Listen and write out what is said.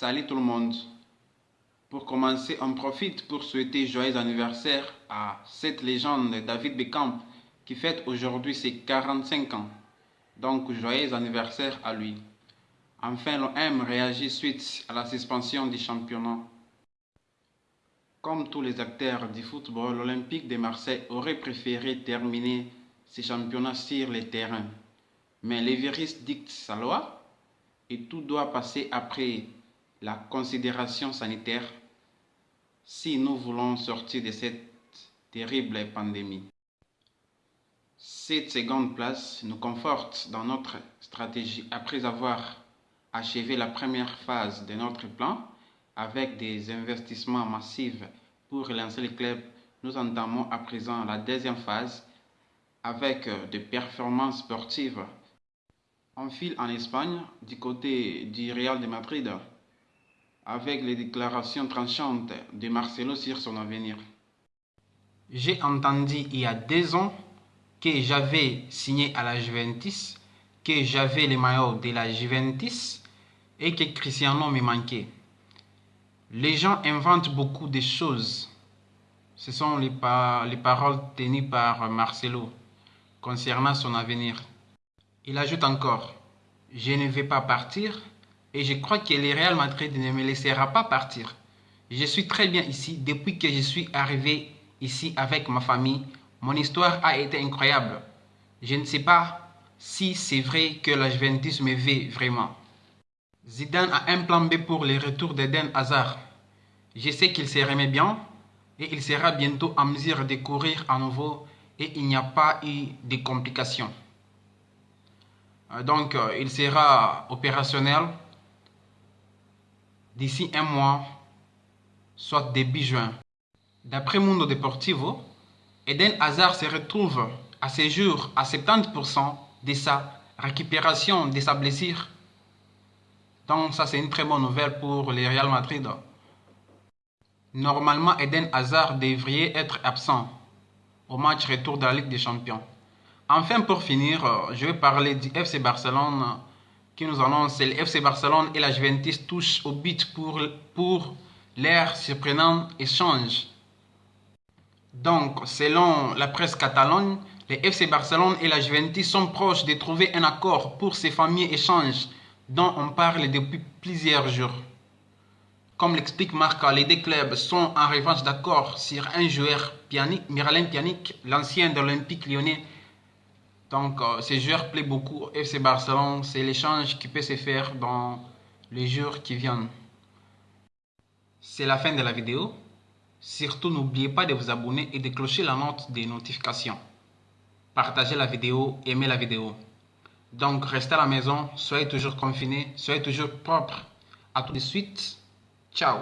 Salut tout le monde. Pour commencer, on profite pour souhaiter joyeux anniversaire à cette légende David Beckham qui fête aujourd'hui ses 45 ans. Donc joyeux anniversaire à lui. Enfin, l'OM réagit suite à la suspension du championnat. Comme tous les acteurs du football, l'Olympique de Marseille aurait préféré terminer ses championnats sur les terrains. Mais les virus dictent sa loi et tout doit passer après la considération sanitaire si nous voulons sortir de cette terrible pandémie. Cette seconde place nous conforte dans notre stratégie après avoir achevé la première phase de notre plan avec des investissements massifs pour relancer le club. Nous entamons à présent la deuxième phase avec des performances sportives. On file en Espagne du côté du Real de Madrid avec les déclarations tranchantes de Marcelo sur son avenir. J'ai entendu il y a deux ans que j'avais signé à la Juventus, que j'avais le maillot de la Juventus et que Cristiano me manquait. Les gens inventent beaucoup de choses. Ce sont les, les paroles tenues par Marcelo concernant son avenir. Il ajoute encore, je ne vais pas partir et je crois que le Real Madrid ne me laissera pas partir. Je suis très bien ici depuis que je suis arrivé ici avec ma famille. Mon histoire a été incroyable. Je ne sais pas si c'est vrai que la Juventus me veut vraiment. Zidane a un plan B pour le retour d'Eden Hazard. Je sais qu'il se remet bien et il sera bientôt en mesure de courir à nouveau et il n'y a pas eu de complications. Euh, donc, euh, il sera opérationnel d'ici un mois, soit début juin. D'après Mundo Deportivo, Eden Hazard se retrouve à ce jour à 70% de sa récupération de sa blessure. Donc ça c'est une très bonne nouvelle pour le Real Madrid. Normalement Eden Hazard devrait être absent au match retour de la Ligue des Champions. Enfin pour finir, je vais parler du FC Barcelone qui nous annonce le FC Barcelone et la Juventus touchent au but pour, pour leur surprenant échange. Donc, selon la presse catalane, les FC Barcelone et la Juventus sont proches de trouver un accord pour ces fameux échanges dont on parle depuis plusieurs jours. Comme l'explique Marca, les deux clubs sont en revanche d'accord sur un joueur, Pjanic, Miralem Pjanic, l'ancien de l'Olympique lyonnais, donc, euh, ces joueurs plaît beaucoup au FC Barcelone. C'est l'échange qui peut se faire dans les jours qui viennent. C'est la fin de la vidéo. Surtout, n'oubliez pas de vous abonner et de clocher la note des notifications. Partagez la vidéo, aimez la vidéo. Donc, restez à la maison, soyez toujours confinés, soyez toujours propres. A tout de suite. Ciao